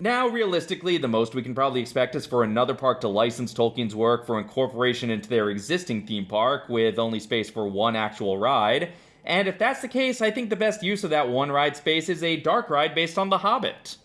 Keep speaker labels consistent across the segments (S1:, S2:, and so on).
S1: now, realistically, the most we can probably expect is for another park to license Tolkien's work for incorporation into their existing theme park, with only space for one actual ride. And if that's the case, I think the best use of that one ride space is a dark ride based on The Hobbit.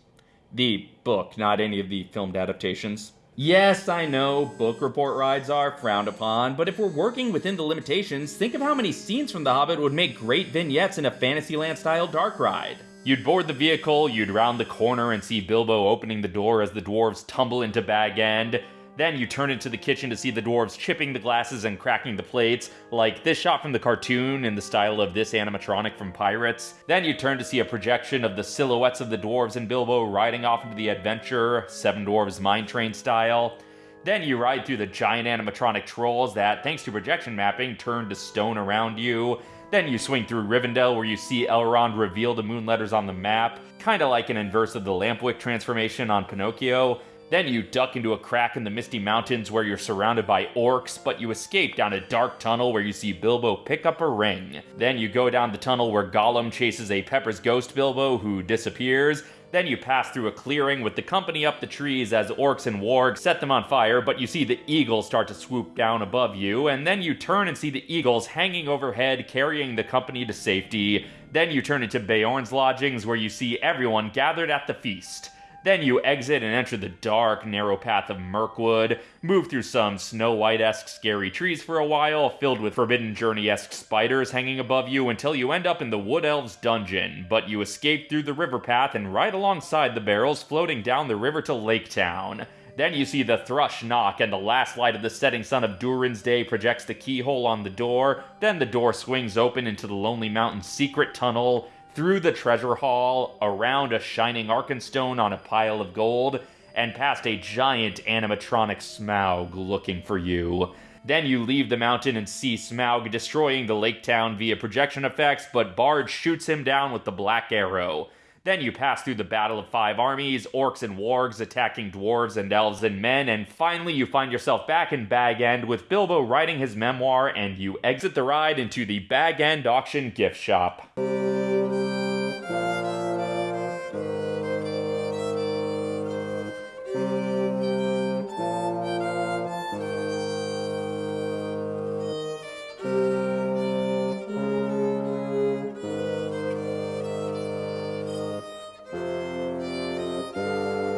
S1: The book, not any of the filmed adaptations. Yes, I know, book report rides are frowned upon, but if we're working within the limitations, think of how many scenes from The Hobbit would make great vignettes in a Fantasyland style dark ride. You'd board the vehicle, you'd round the corner and see Bilbo opening the door as the dwarves tumble into Bag End. Then you turn into the kitchen to see the dwarves chipping the glasses and cracking the plates, like this shot from the cartoon in the style of this animatronic from Pirates. Then you turn to see a projection of the silhouettes of the dwarves and Bilbo riding off into the adventure, Seven Dwarves Mine Train style. Then you ride through the giant animatronic trolls that, thanks to projection mapping, turn to stone around you. Then you swing through Rivendell where you see Elrond reveal the moon letters on the map, kinda like an inverse of the Lampwick transformation on Pinocchio. Then you duck into a crack in the Misty Mountains where you're surrounded by orcs, but you escape down a dark tunnel where you see Bilbo pick up a ring. Then you go down the tunnel where Gollum chases a Pepper's ghost Bilbo who disappears. Then you pass through a clearing with the company up the trees as orcs and wargs set them on fire, but you see the eagles start to swoop down above you, and then you turn and see the eagles hanging overhead carrying the company to safety. Then you turn into Beorn's lodgings where you see everyone gathered at the feast. Then you exit and enter the dark, narrow path of Mirkwood, move through some Snow White esque scary trees for a while, filled with Forbidden Journey esque spiders hanging above you until you end up in the Wood Elves dungeon. But you escape through the river path and right alongside the barrels floating down the river to Lake Town. Then you see the thrush knock, and the last light of the setting sun of Durin's Day projects the keyhole on the door. Then the door swings open into the Lonely Mountain secret tunnel, through the treasure hall, around a shining Arkenstone on a pile of gold, and past a giant animatronic Smaug looking for you. Then you leave the mountain and see Smaug destroying the lake town via projection effects, but Bard shoots him down with the Black Arrow. Then you pass through the Battle of Five Armies, orcs and wargs attacking dwarves and elves and men, and finally you find yourself back in Bag End with Bilbo writing his memoir, and you exit the ride into the Bag End auction gift shop.